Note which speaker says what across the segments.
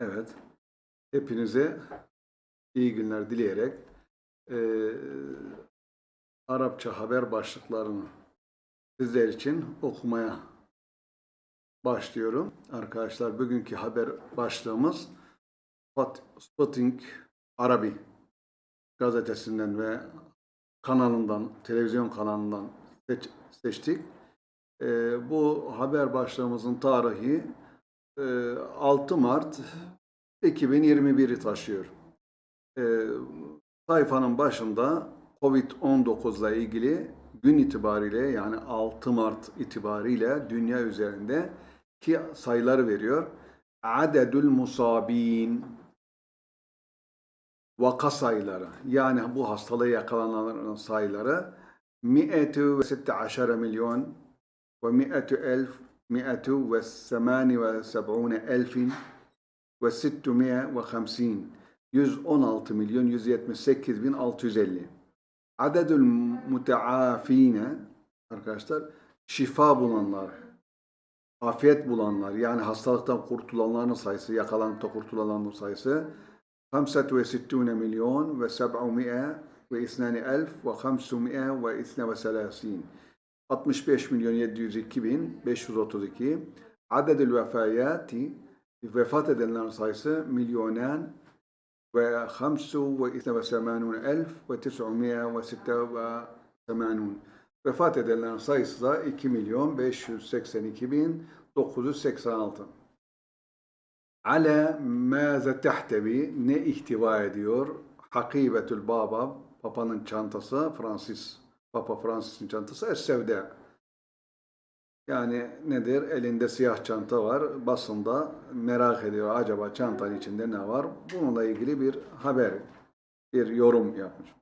Speaker 1: Evet. Hepinize iyi günler dileyerek eee, Arapça haber başlıklarını sizler için okumaya başlıyorum. Arkadaşlar bugünkü haber başlığımız Spot- Spotting Arabi gazetesinden ve kanalından, televizyon kanalından seç- seçtik. Eee, bu haber başlığımızın tarihi 6 Mart 2021'i taşıyor. Sayfanın başında Covid-19 ile ilgili gün itibariyle yani 6 Mart itibariyle dünya üzerinde ki sayıları veriyor. Adedül musabin vaka sayıları yani bu hastalığa yakalananların sayıları 116 milyon ve 100 elf 178 elfin ve 650 116 milyon 178 bin 650 adedül müteafine arkadaşlar şifa bulanlar afiyet bulanlar yani hastalıktan kurtulanların sayısı yakalanıp kurtulanların sayısı 65 milyon ve 700 ve 2 elf ve 532 65 milyon 702 bin 532 adedül vefayati vefat edenlerin sayısı milyonen ve 85 elf ve 986 vefat edenlerin sayısı da 2 milyon 582 bin 986 Ala maze tehtevi ne ihtiva ediyor? Hakibetül Baba, Papa'nın çantası, Francis, Papa Francis'in çantası, Es-Sevda. Yani nedir? Elinde siyah çanta var. Basında merak ediyor acaba çantanın içinde ne var? Bununla ilgili bir haber, bir yorum yapmış.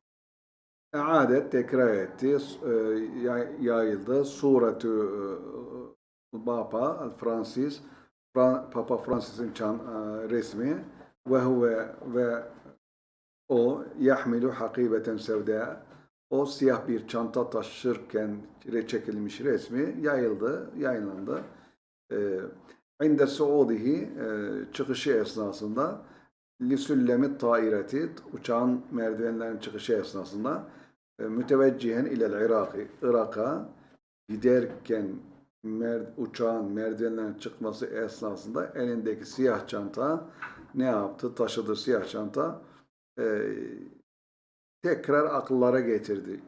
Speaker 1: Adet tekrar etti, e, yay- yayıldı. Suretü e, Papa Francis, Fra- Papa Francis'in e, resmi ve huve ve o yahmilu hakibeten sevda o siyah bir çanta taşırken çekilmiş resmi yayıldı, yayınlandı. Ee, İnde suudihi e, çıkışı esnasında lisüllemi taireti uçağın merdivenlerin çıkışı esnasında e, müteveccihen ilel Irak'ı Irak'a giderken mer, uçağın merdivenlerin çıkması esnasında elindeki siyah çanta ne yaptı? Taşıdığı siyah çanta e, tekrar akıllara getirdi.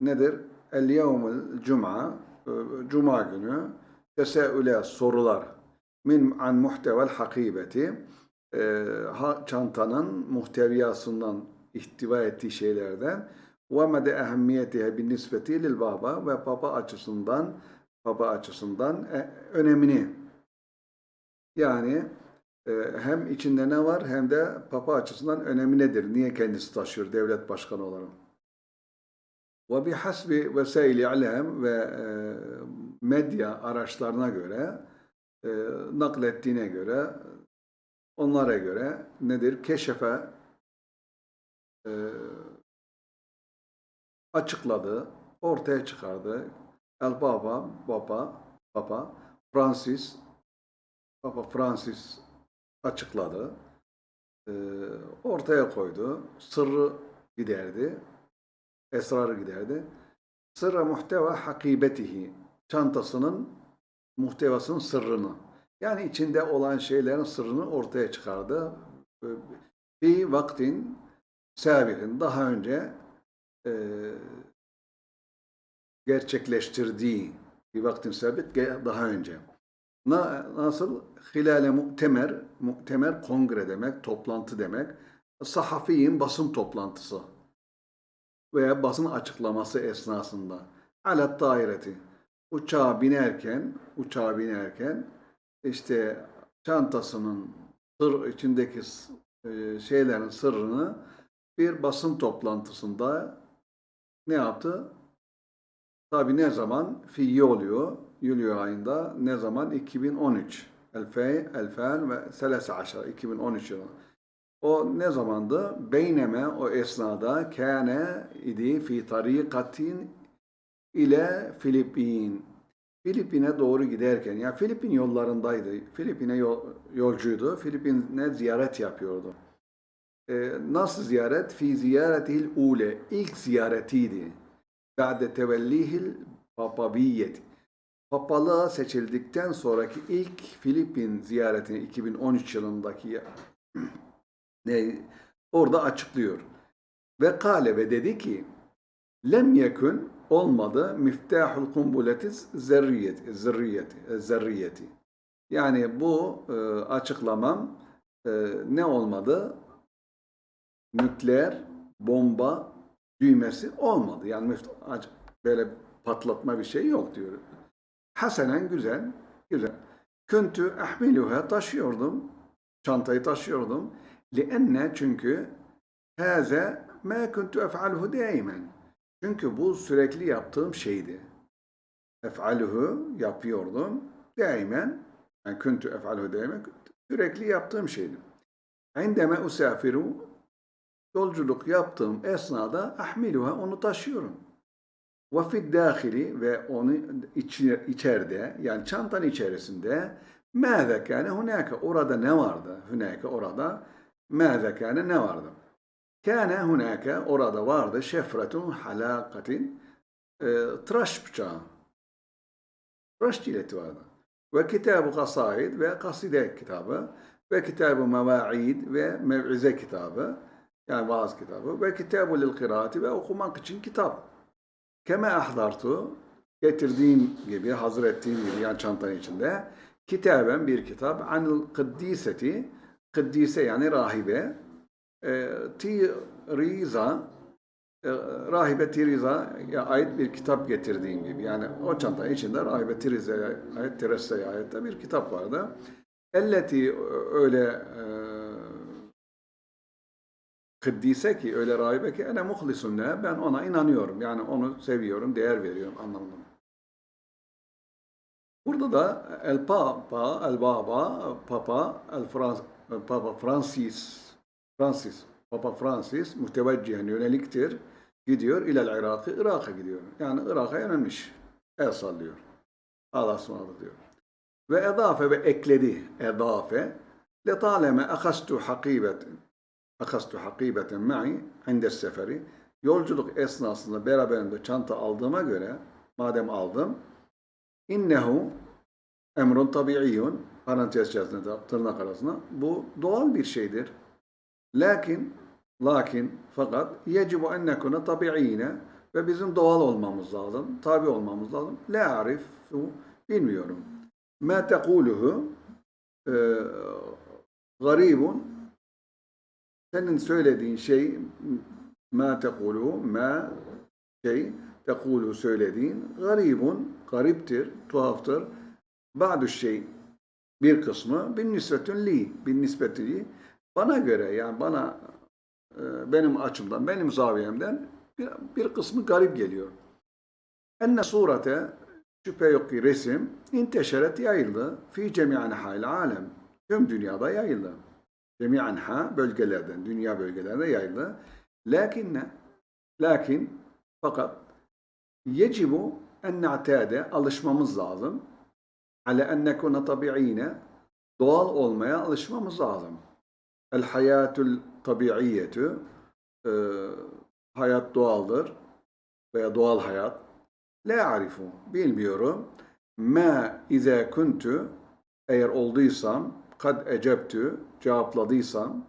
Speaker 1: Nedir? El yevmül cuma, e, cuma günü teseüle sorular min an muhtevel hakibeti e, çantanın muhteviyasından ihtiva ettiği şeylerden ve mede ehemmiyetihe bin nispeti lil baba ve baba açısından baba açısından e, önemini yani hem içinde ne var hem de Papa açısından önemi nedir? Niye kendisi taşıyor devlet başkanı olarak? Ve bihasbi vesaili alem ve e, medya araçlarına göre e, naklettiğine göre onlara göre nedir? Keşefe e, açıkladı, ortaya çıkardı. El Baba, Baba, Papa, Francis, Papa Francis açıkladı. Ee, ortaya koydu. Sırrı giderdi. Esrarı giderdi. Sırra muhteva hakibetihi. Çantasının muhtevasının sırrını. Yani içinde olan şeylerin sırrını ortaya çıkardı. Ee, Bir vaktin sabihin daha önce e, gerçekleştirdiği bir vaktin sabit daha önce. Na, nasıl? Hilale muhtemer, muhtemer kongre demek, toplantı demek. Sahafiyin basın toplantısı veya basın açıklaması esnasında. Alet daireti. Uçağa binerken, uçağa binerken işte çantasının sır içindeki e, şeylerin sırrını bir basın toplantısında ne yaptı? Tabi ne zaman? Fi oluyor. Eylül ayında ne zaman? 2013. Elfey, elfen ve selase aşar. 2013 yılı. O ne zamandı? Beyneme o esnada kâne idi fi tarikatin ile Filipin. Filipin'e doğru giderken, ya Filipin yollarındaydı. Filipin'e yol- yolcuydu. Filipin'e ziyaret yapıyordu. Ee, nasıl ziyaret? Fi ziyaretihil ule. İlk ziyaretiydi. Ba'de tevellihil papabiyeti. Papalığa seçildikten sonraki ilk Filipin ziyaretini 2013 yılındaki ne orada açıklıyor. Ve kale ve dedi ki lem yekun olmadı miftahul kumbuleti zerriyeti zerriyeti zerriyeti. Yani bu e, açıklamam e, ne olmadı? Nükleer bomba düğmesi olmadı. Yani böyle patlatma bir şey yok diyor. Hasenen güzel, güzel. Küntü ahmiluha taşıyordum. Çantayı taşıyordum. Lienne çünkü haze ma kuntu ef'aluhu daimen. Çünkü bu sürekli yaptığım şeydi. Ef'aluhu yapıyordum. Daimen. Yani kuntu ef'aluhu daimen. Sürekli yaptığım şeydi. Indeme usafiru yolculuk yaptığım esnada ahmiluha onu taşıyorum. Ve fid dâhili ve onu içi- içeride yani çantanın içerisinde mâze kâne hunâke orada ne vardı? Hunâke orada mâze kâne ne vardı? Kâne hunâke orada vardı şefretun halâkatin e, tıraş bıçağı. Tıraş cileti vardı. Ve kitabı kasaid ve kaside kitabı ve kitabı meva'id ve mev'ize kitabı yani vaaz kitabı ve kitabı lil kıraati ve okumak için kitap. Keme ahdartu getirdiğim gibi, hazır ettiğim gibi yani çantanın içinde kitaben bir kitap anil kıddiseti kıddise yani rahibe e, Tiriza e, rahibe Tiriza'ya ait bir kitap getirdiğim gibi yani o çantanın içinde rahibe Tiriza'ya ait Teresa'ya ait de bir kitap vardı. Elleti öyle e, kıddise ki öyle rahibe ki ene muhlisun leha ben ona inanıyorum. Yani onu seviyorum, değer veriyorum anlamında. Burada da el papa, el baba, papa, el Frans, papa Francis, Francis, papa Francis müteveccihen yöneliktir. Gidiyor ilel Irak'ı, Irak'a gidiyor. Yani Irak'a yönelmiş. El sallıyor. Allah ısmarladı diyor. Ve edafe ve ekledi. Edafe. Letaleme akastu hakibet akastu hakibeten ma'i inde seferi. Yolculuk esnasında beraberinde çanta aldığıma göre, madem aldım, innehu emrun tabi'iyyun, parantez içerisinde tırnak arasında, bu doğal bir şeydir. Lakin, lakin, fakat yecibu en nekune tabi'ine ve bizim doğal olmamız lazım, tabi olmamız lazım. La arifu, bilmiyorum. Ma tekuluhu, e, garibun, senin söylediğin şey ma tekulu ma şey tekulu söylediğin garibun gariptir, tuhaftır. Ba'du şey bir kısmı bin nisbetün li bin nispeti bana göre yani bana e, benim açımdan benim zaviyemden bir, bir kısmı garip geliyor. Enne surete şüphe yok ki resim inteşeret yayıldı fi cemi'an hal alem tüm dünyada yayıldı cemi'anha bölgelerden, dünya bölgelerine yayıldı. Lakinne, lakin fakat yecibu en na'tade alışmamız lazım. Ale en nekune tabi'ine doğal olmaya alışmamız lazım. El hayatul tabi'iyyetü e, hayat doğaldır veya doğal hayat. La arifu bilmiyorum. Ma iza kuntu eğer olduysam kad ecebtü cevapladıysam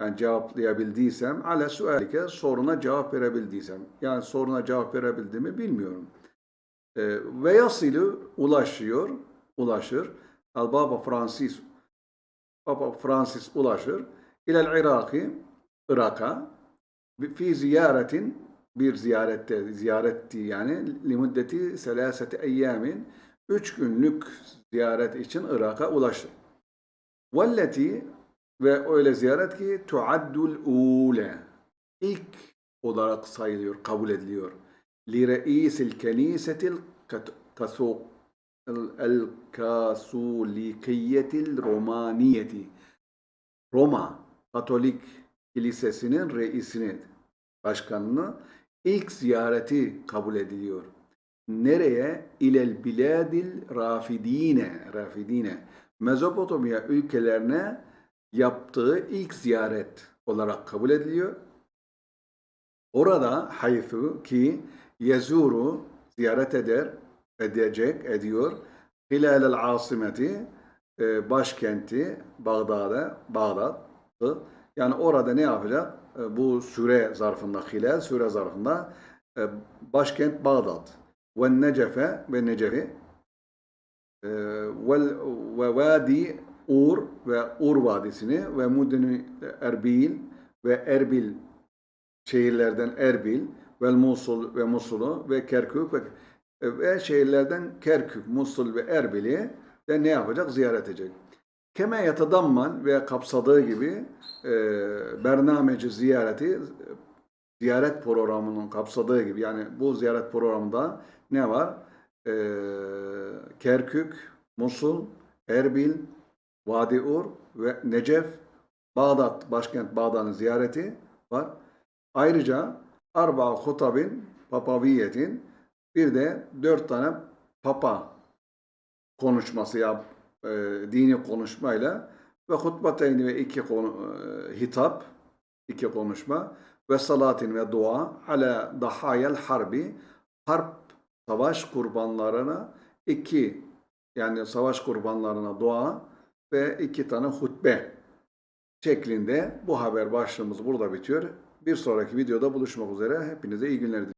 Speaker 1: yani cevaplayabildiysem ale sualike soruna cevap verebildiysem yani soruna cevap verebildiğimi bilmiyorum. E, ve yasilu ulaşıyor, ulaşır. Al Baba Francis Papa Francis ulaşır. İlel Iraki Irak'a fi ziyaretin bir ziyarette ziyaretti yani limuddeti selaseti eyyamin üç günlük ziyaret için Irak'a ulaşır. Velleti ve öyle ziyaret ki tuaddul ule ilk olarak sayılıyor, kabul ediliyor. Li reisil kenisetil kasulikiyetil romaniyeti Roma Katolik Kilisesi'nin reisini, başkanını ilk ziyareti kabul ediliyor. Nereye? İlel biladil rafidine. Rafidine. Mezopotamya ülkelerine yaptığı ilk ziyaret olarak kabul ediliyor. Orada haythu ki yezuru ziyaret eder, edecek, ediyor. Hilalel asimeti e, başkenti Bağdat'a, Bağdat'ı. Yani orada ne yapacak? E, bu süre zarfında, hilal süre zarfında e, başkent Bağdat. Ve Necefe ve Necefi ve Vadi Ur ve Ur Vadisi'ni ve Mudini Erbil ve Erbil şehirlerden Erbil ve Musul ve Musul'u ve Kerkük ve, ve şehirlerden Kerkük, Musul ve Erbil'i de ne yapacak? Ziyaret edecek. Keme yatadamman ve kapsadığı gibi e, bernameci ziyareti ziyaret programının kapsadığı gibi yani bu ziyaret programında ne var? E, Kerkük, Musul, Erbil, Vadi Ur ve Necef, Bağdat, başkent Bağdat'ın ziyareti var. Ayrıca Arba Hutabin, Papaviyetin bir de dört tane Papa konuşması yap, e, dini konuşmayla ve hutbateyni ve iki konu, e, hitap, iki konuşma ve salatin ve dua ala dahayel harbi harp savaş kurbanlarına iki yani savaş kurbanlarına dua ve iki tane hutbe şeklinde bu haber başlığımız burada bitiyor. Bir sonraki videoda buluşmak üzere. Hepinize iyi günler diliyorum.